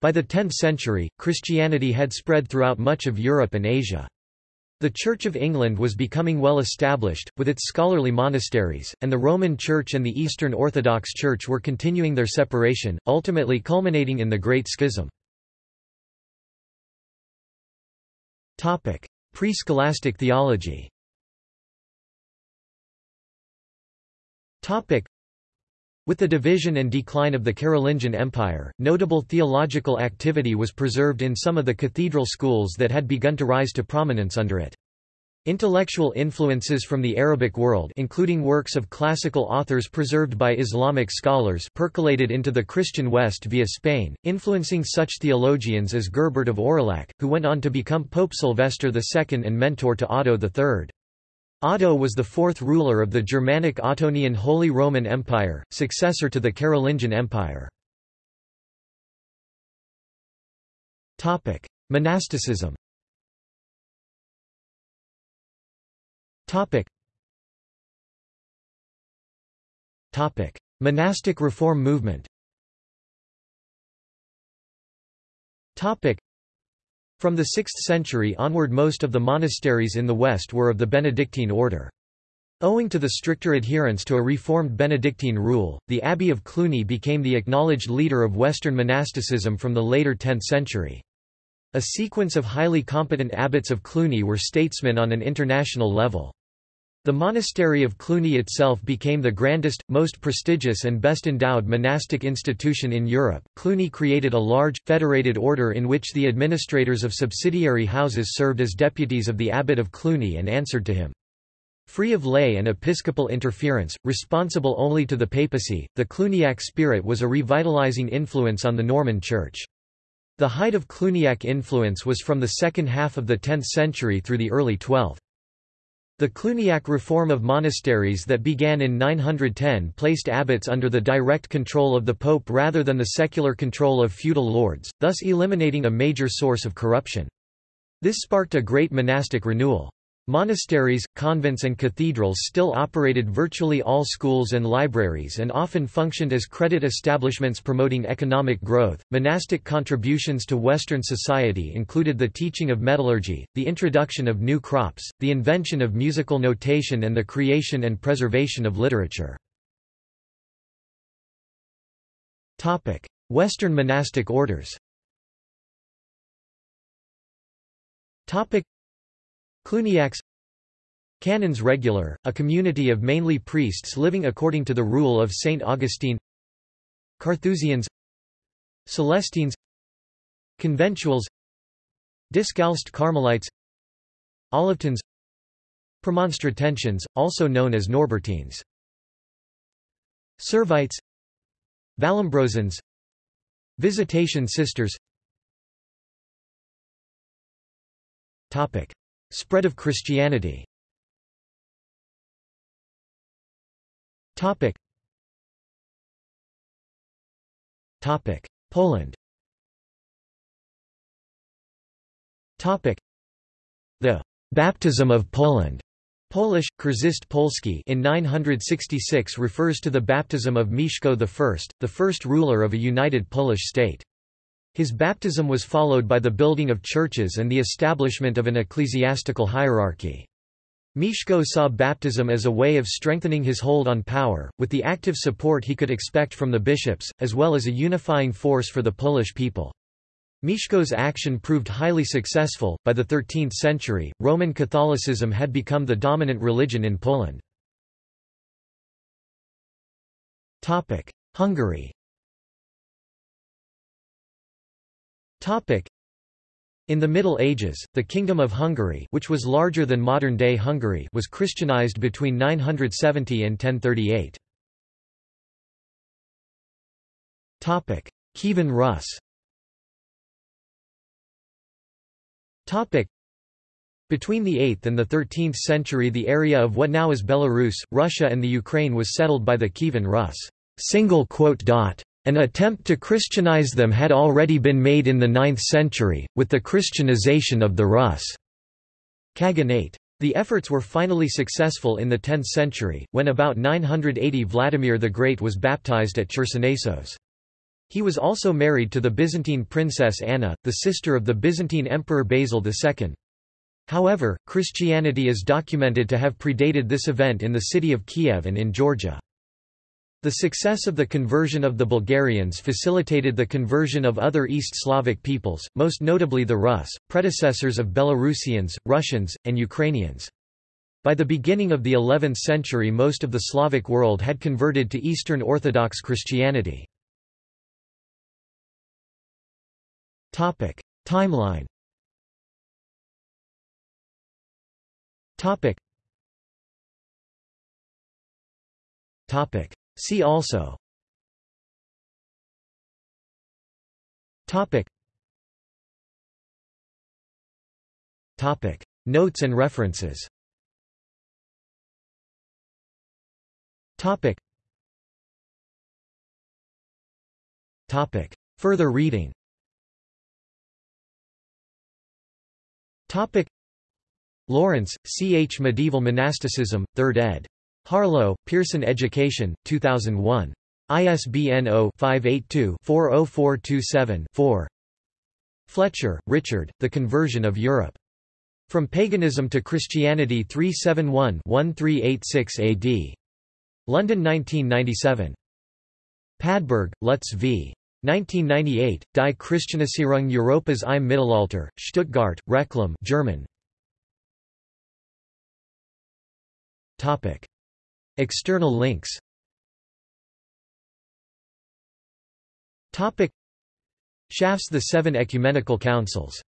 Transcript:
By the 10th century, Christianity had spread throughout much of Europe and Asia. The Church of England was becoming well established, with its scholarly monasteries, and the Roman Church and the Eastern Orthodox Church were continuing their separation, ultimately culminating in the Great Schism. Pre-scholastic theology with the division and decline of the Carolingian Empire, notable theological activity was preserved in some of the cathedral schools that had begun to rise to prominence under it. Intellectual influences from the Arabic world including works of classical authors preserved by Islamic scholars percolated into the Christian West via Spain, influencing such theologians as Gerbert of Aurillac, who went on to become Pope Sylvester II and mentor to Otto III. Otto was the fourth ruler of the Germanic Ottonian Holy Roman Empire, successor to the Carolingian Empire. Monasticism Monastic reform movement from the 6th century onward most of the monasteries in the West were of the Benedictine order. Owing to the stricter adherence to a reformed Benedictine rule, the Abbey of Cluny became the acknowledged leader of Western monasticism from the later 10th century. A sequence of highly competent abbots of Cluny were statesmen on an international level. The monastery of Cluny itself became the grandest, most prestigious and best endowed monastic institution in Europe. Cluny created a large, federated order in which the administrators of subsidiary houses served as deputies of the abbot of Cluny and answered to him. Free of lay and episcopal interference, responsible only to the papacy, the Cluniac spirit was a revitalizing influence on the Norman Church. The height of Cluniac influence was from the second half of the 10th century through the early 12th. The Cluniac reform of monasteries that began in 910 placed abbots under the direct control of the pope rather than the secular control of feudal lords, thus eliminating a major source of corruption. This sparked a great monastic renewal. Monasteries, convents and cathedrals still operated virtually all schools and libraries and often functioned as credit establishments promoting economic growth. Monastic contributions to Western society included the teaching of metallurgy, the introduction of new crops, the invention of musical notation and the creation and preservation of literature. Topic: Western monastic orders. Topic: Cluniacs. Canons regular, a community of mainly priests living according to the rule of Saint Augustine. Carthusians. Celestines. Conventuals. Discalced Carmelites. Olivetans. Premonstratensians, also known as Norbertines. Servites. Vallombrosans Visitation Sisters. Topic. Spread of Christianity Topic. Topic. Poland Topic. The baptism of Poland Polish, Chrzest Polski in 966 refers to the baptism of Mieszko I, the first ruler of a united Polish state. His baptism was followed by the building of churches and the establishment of an ecclesiastical hierarchy. Mieszko saw baptism as a way of strengthening his hold on power, with the active support he could expect from the bishops, as well as a unifying force for the Polish people. Mieszko's action proved highly successful. By the 13th century, Roman Catholicism had become the dominant religion in Poland. Hungary In the Middle Ages, the Kingdom of Hungary which was larger than modern-day Hungary was Christianized between 970 and 1038. Kievan Rus. Between the 8th and the 13th century the area of what now is Belarus, Russia and the Ukraine was settled by the Kievan Rus. An attempt to Christianize them had already been made in the 9th century, with the Christianization of the Rus' Khaganate. The efforts were finally successful in the 10th century, when about 980 Vladimir the Great was baptized at Chersonesos. He was also married to the Byzantine princess Anna, the sister of the Byzantine Emperor Basil II. However, Christianity is documented to have predated this event in the city of Kiev and in Georgia. The success of the conversion of the Bulgarians facilitated the conversion of other East Slavic peoples, most notably the Rus, predecessors of Belarusians, Russians, and Ukrainians. By the beginning of the 11th century most of the Slavic world had converted to Eastern Orthodox Christianity. Timeline Topic. Topic. See also. Topic. Topic. Notes and references. Topic. Topic. Further reading. Topic. Lawrence, C. H. Medieval Monasticism, 3rd ed. Harlow, Pearson Education, 2001. ISBN 0-582-40427-4 Fletcher, Richard, The Conversion of Europe. From Paganism to Christianity 371-1386 AD. London 1997. Padberg, Lutz v. 1998, Die Christianisierung Europas im Mittelalter, Stuttgart, Reclam German. Topic. External links. Schaff's The Seven Ecumenical Councils